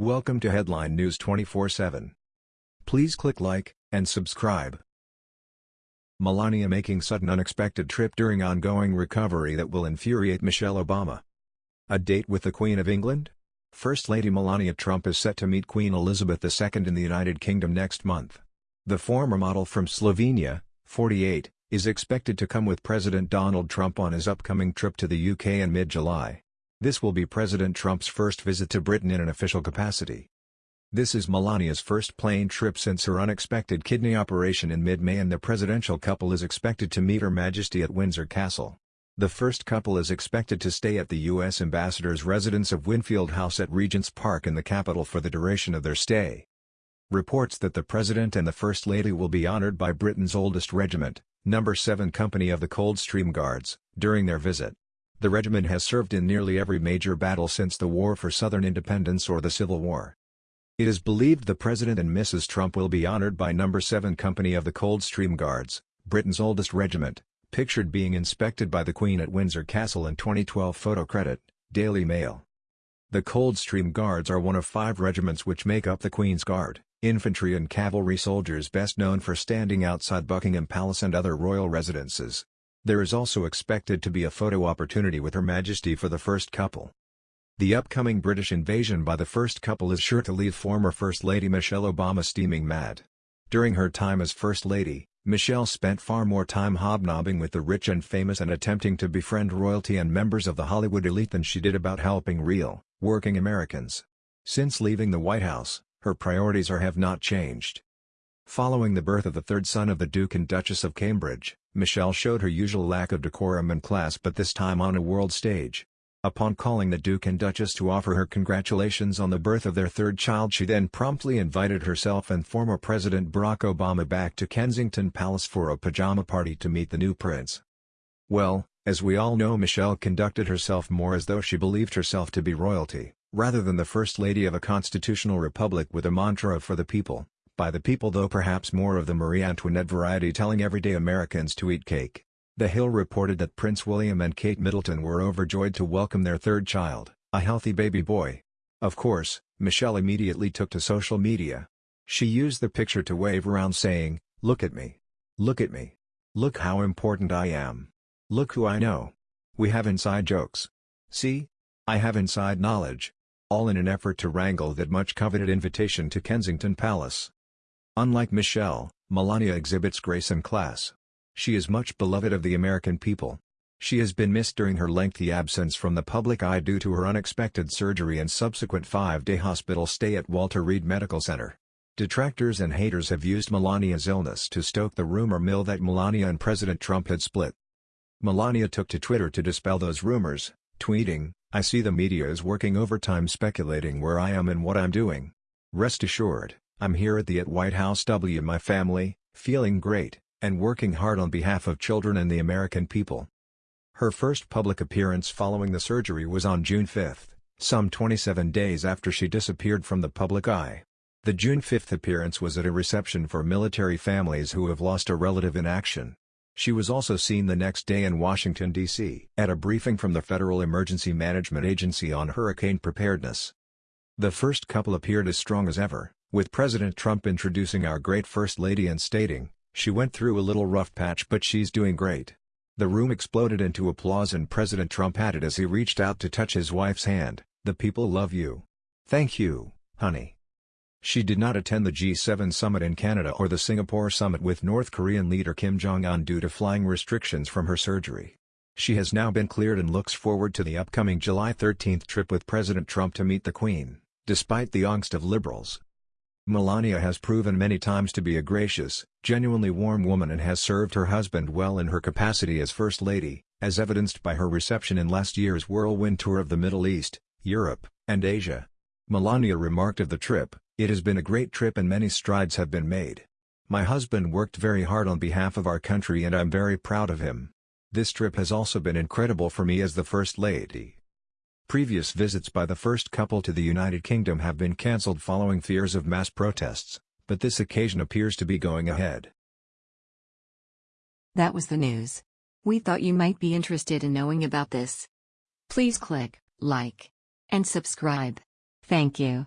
Welcome to Headline News 24/7. Please click like and subscribe. Melania making sudden unexpected trip during ongoing recovery that will infuriate Michelle Obama. A date with the Queen of England? First Lady Melania Trump is set to meet Queen Elizabeth II in the United Kingdom next month. The former model from Slovenia, 48, is expected to come with President Donald Trump on his upcoming trip to the UK in mid-July. This will be President Trump's first visit to Britain in an official capacity. This is Melania's first plane trip since her unexpected kidney operation in mid-May and the presidential couple is expected to meet Her Majesty at Windsor Castle. The first couple is expected to stay at the U.S. ambassador's residence of Winfield House at Regent's Park in the capital for the duration of their stay. Reports that the President and the First Lady will be honored by Britain's oldest regiment, No. 7 Company of the Coldstream Guards, during their visit. The regiment has served in nearly every major battle since the War for Southern Independence or the Civil War. It is believed the President and Mrs. Trump will be honored by No. 7 Company of the Coldstream Guards, Britain's oldest regiment, pictured being inspected by the Queen at Windsor Castle in 2012 photo credit, Daily Mail. The Coldstream Guards are one of five regiments which make up the Queen's Guard, infantry and cavalry soldiers best known for standing outside Buckingham Palace and other royal residences. There is also expected to be a photo opportunity with Her Majesty for the first couple. The upcoming British invasion by the first couple is sure to leave former First Lady Michelle Obama steaming mad. During her time as First Lady, Michelle spent far more time hobnobbing with the rich and famous and attempting to befriend royalty and members of the Hollywood elite than she did about helping real, working Americans. Since leaving the White House, her priorities are have not changed. Following the birth of the third son of the Duke and Duchess of Cambridge, Michelle showed her usual lack of decorum and class but this time on a world stage. Upon calling the Duke and Duchess to offer her congratulations on the birth of their third child she then promptly invited herself and former President Barack Obama back to Kensington Palace for a pajama party to meet the new prince. Well, as we all know Michelle conducted herself more as though she believed herself to be royalty, rather than the First Lady of a constitutional republic with a mantra of for the people by the people though perhaps more of the Marie Antoinette variety telling everyday Americans to eat cake. The Hill reported that Prince William and Kate Middleton were overjoyed to welcome their third child, a healthy baby boy. Of course, Michelle immediately took to social media. She used the picture to wave around saying, Look at me. Look at me. Look how important I am. Look who I know. We have inside jokes. See? I have inside knowledge. All in an effort to wrangle that much coveted invitation to Kensington Palace. Unlike Michelle, Melania exhibits grace and class. She is much beloved of the American people. She has been missed during her lengthy absence from the public eye due to her unexpected surgery and subsequent five-day hospital stay at Walter Reed Medical Center. Detractors and haters have used Melania's illness to stoke the rumor mill that Melania and President Trump had split. Melania took to Twitter to dispel those rumors, tweeting, I see the media is working overtime speculating where I am and what I'm doing. Rest assured, I'm here at the at White House W my family, feeling great, and working hard on behalf of children and the American people. Her first public appearance following the surgery was on June 5, some 27 days after she disappeared from the public eye. The June 5 appearance was at a reception for military families who have lost a relative in action. She was also seen the next day in Washington, D.C. at a briefing from the Federal Emergency Management Agency on hurricane preparedness. The first couple appeared as strong as ever, with President Trump introducing our great First Lady and stating, she went through a little rough patch but she's doing great. The room exploded into applause and President Trump added as he reached out to touch his wife's hand, the people love you. Thank you, honey. She did not attend the G7 summit in Canada or the Singapore summit with North Korean leader Kim Jong-un due to flying restrictions from her surgery. She has now been cleared and looks forward to the upcoming July 13 trip with President Trump to meet the Queen, despite the angst of liberals. Melania has proven many times to be a gracious, genuinely warm woman and has served her husband well in her capacity as First Lady, as evidenced by her reception in last year's whirlwind tour of the Middle East, Europe, and Asia. Melania remarked of the trip, It has been a great trip and many strides have been made. My husband worked very hard on behalf of our country and I'm very proud of him. This trip has also been incredible for me as the First Lady. Previous visits by the first couple to the United Kingdom have been cancelled following fears of mass protests, but this occasion appears to be going ahead. That was the news. We thought you might be interested in knowing about this. Please click like and subscribe. Thank you.